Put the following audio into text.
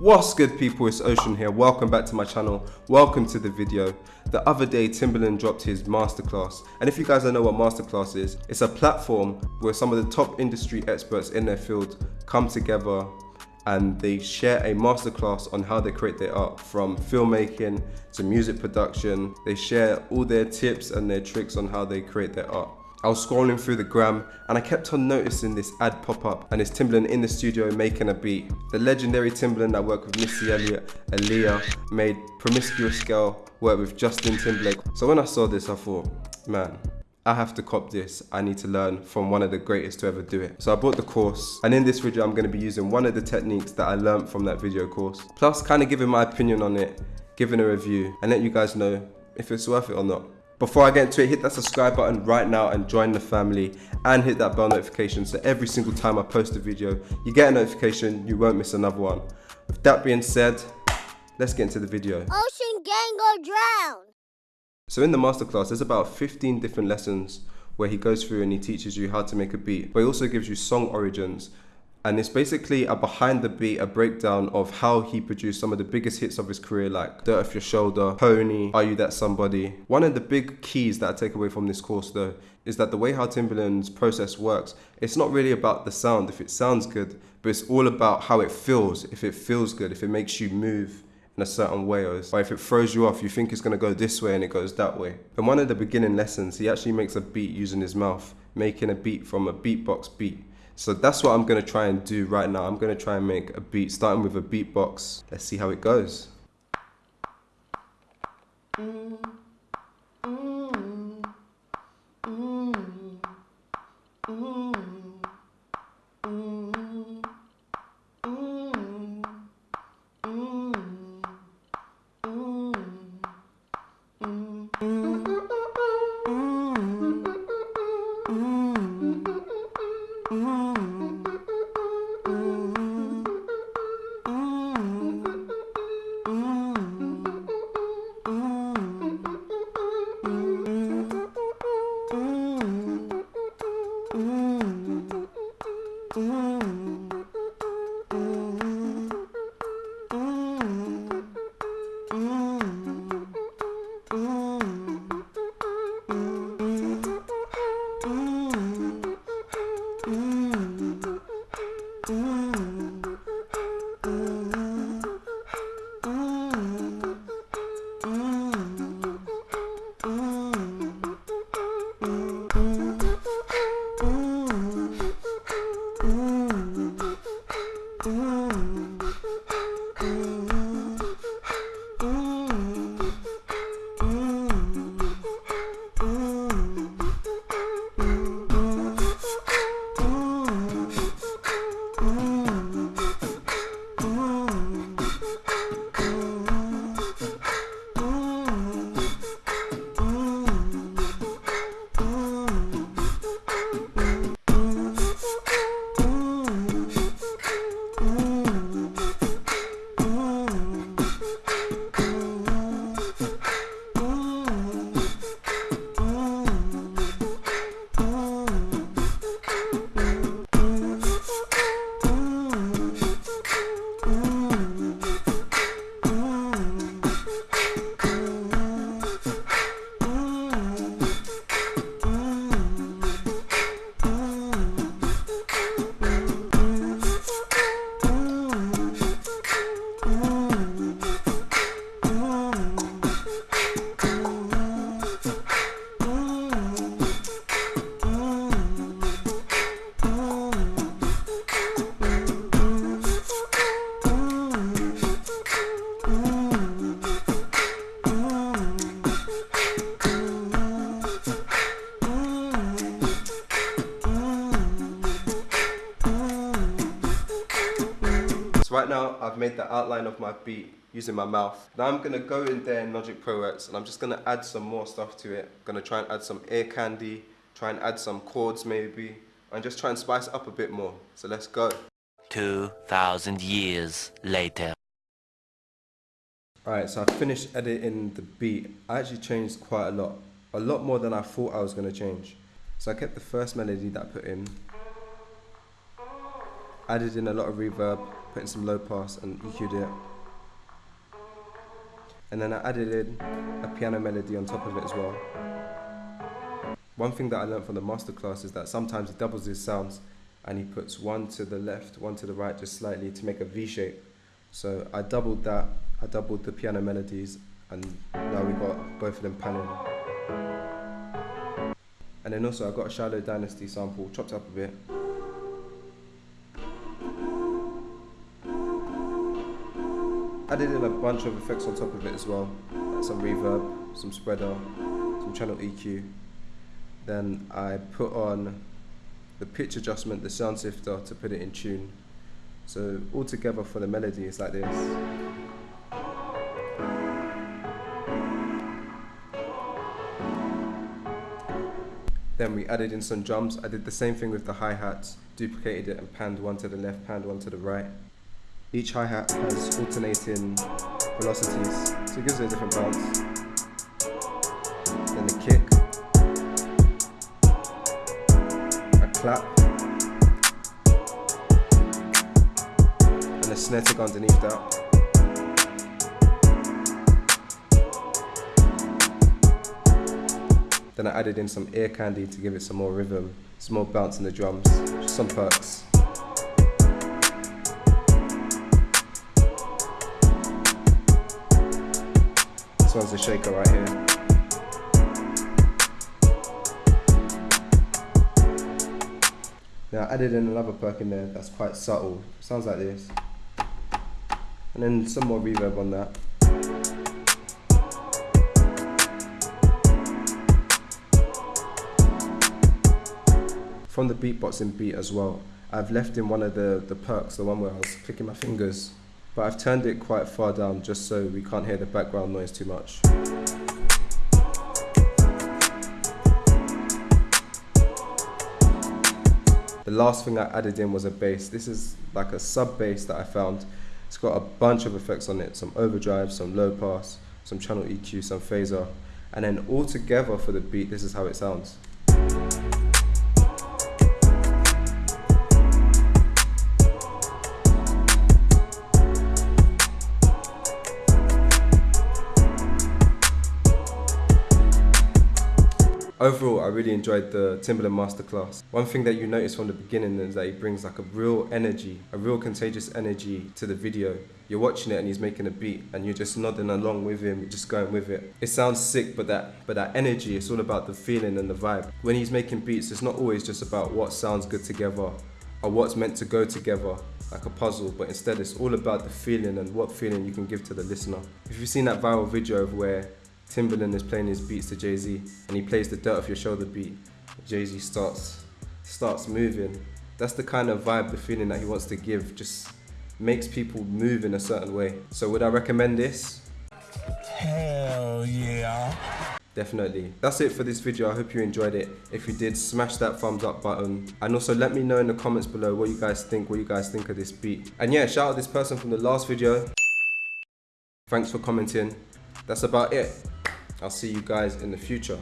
What's good people, it's Ocean here, welcome back to my channel, welcome to the video. The other day Timbaland dropped his masterclass and if you guys don't know what masterclass is, it's a platform where some of the top industry experts in their field come together and they share a masterclass on how they create their art from filmmaking to music production. They share all their tips and their tricks on how they create their art. I was scrolling through the gram and I kept on noticing this ad pop up and it's Timbaland in the studio making a beat. The legendary Timbaland that worked with Missy Elliott, Aaliyah, made Promiscuous Girl work with Justin Timberlake. So when I saw this I thought, man, I have to cop this. I need to learn from one of the greatest to ever do it. So I bought the course and in this video I'm going to be using one of the techniques that I learned from that video course. Plus kind of giving my opinion on it, giving a review and let you guys know if it's worth it or not. Before I get into it, hit that subscribe button right now and join the family and hit that bell notification so every single time I post a video, you get a notification, you won't miss another one. With that being said, let's get into the video. Ocean gang go drown. So in the masterclass, there's about 15 different lessons where he goes through and he teaches you how to make a beat, but he also gives you song origins, and it's basically a behind the beat, a breakdown of how he produced some of the biggest hits of his career, like Dirt Off Your Shoulder, Pony, Are You That Somebody. One of the big keys that I take away from this course, though, is that the way how Timbaland's process works, it's not really about the sound, if it sounds good, but it's all about how it feels, if it feels good, if it makes you move in a certain way, or if it throws you off, you think it's going to go this way and it goes that way. In one of the beginning lessons, he actually makes a beat using his mouth, making a beat from a beatbox beat. So that's what I'm gonna try and do right now. I'm gonna try and make a beat, starting with a beatbox. Let's see how it goes. Mm, mm, mm, Mm. So right now I've made the outline of my beat using my mouth. Now I'm gonna go in there in Logic Pro X and I'm just gonna add some more stuff to it. I'm gonna try and add some ear candy, try and add some chords maybe, and just try and spice it up a bit more. So let's go. 2,000 years later. Alright, so I finished editing the beat. I actually changed quite a lot. A lot more than I thought I was gonna change. So I kept the first melody that I put in, added in a lot of reverb, put in some low pass and EQ'd it. And then I added in a piano melody on top of it as well. One thing that I learned from the masterclass is that sometimes he doubles his sounds and he puts one to the left, one to the right just slightly to make a V shape. So I doubled that, I doubled the piano melodies and now we got both of them panning. And then also I got a Shiloh Dynasty sample, chopped up a bit. Added in a bunch of effects on top of it as well, like some reverb, some spreader, some channel EQ. Then I put on the pitch adjustment, the sound sifter to put it in tune. So all together for the melody it's like this. Then we added in some drums. I did the same thing with the hi-hats, duplicated it and panned one to the left, panned one to the right. Each hi-hat has alternating velocities, so it gives it a different bounce. Then the kick, a clap, and a snare tick underneath that. Then I added in some ear candy to give it some more rhythm, some more bounce in the drums, some perks. This one's a shaker right here. Now I added in another perk in there that's quite subtle. Sounds like this. And then some more reverb on that. from the beatboxing beat as well. I've left in one of the, the perks, the one where I was clicking my fingers, but I've turned it quite far down just so we can't hear the background noise too much. The last thing I added in was a bass. This is like a sub bass that I found. It's got a bunch of effects on it, some overdrive, some low pass, some channel EQ, some phaser, and then all together for the beat, this is how it sounds. Overall, I really enjoyed the Timbaland masterclass. One thing that you notice from the beginning is that he brings like a real energy, a real contagious energy to the video. You're watching it and he's making a beat and you're just nodding along with him, just going with it. It sounds sick, but that but that energy, it's all about the feeling and the vibe. When he's making beats, it's not always just about what sounds good together or what's meant to go together like a puzzle, but instead it's all about the feeling and what feeling you can give to the listener. If you've seen that viral video of where Timbaland is playing his beats to Jay-Z and he plays the dirt off your shoulder beat. Jay-Z starts starts moving. That's the kind of vibe, the feeling that he wants to give, just makes people move in a certain way. So would I recommend this? Hell yeah. Definitely. That's it for this video. I hope you enjoyed it. If you did, smash that thumbs up button. And also let me know in the comments below what you guys think, what you guys think of this beat. And yeah, shout out this person from the last video. Thanks for commenting. That's about it. I'll see you guys in the future.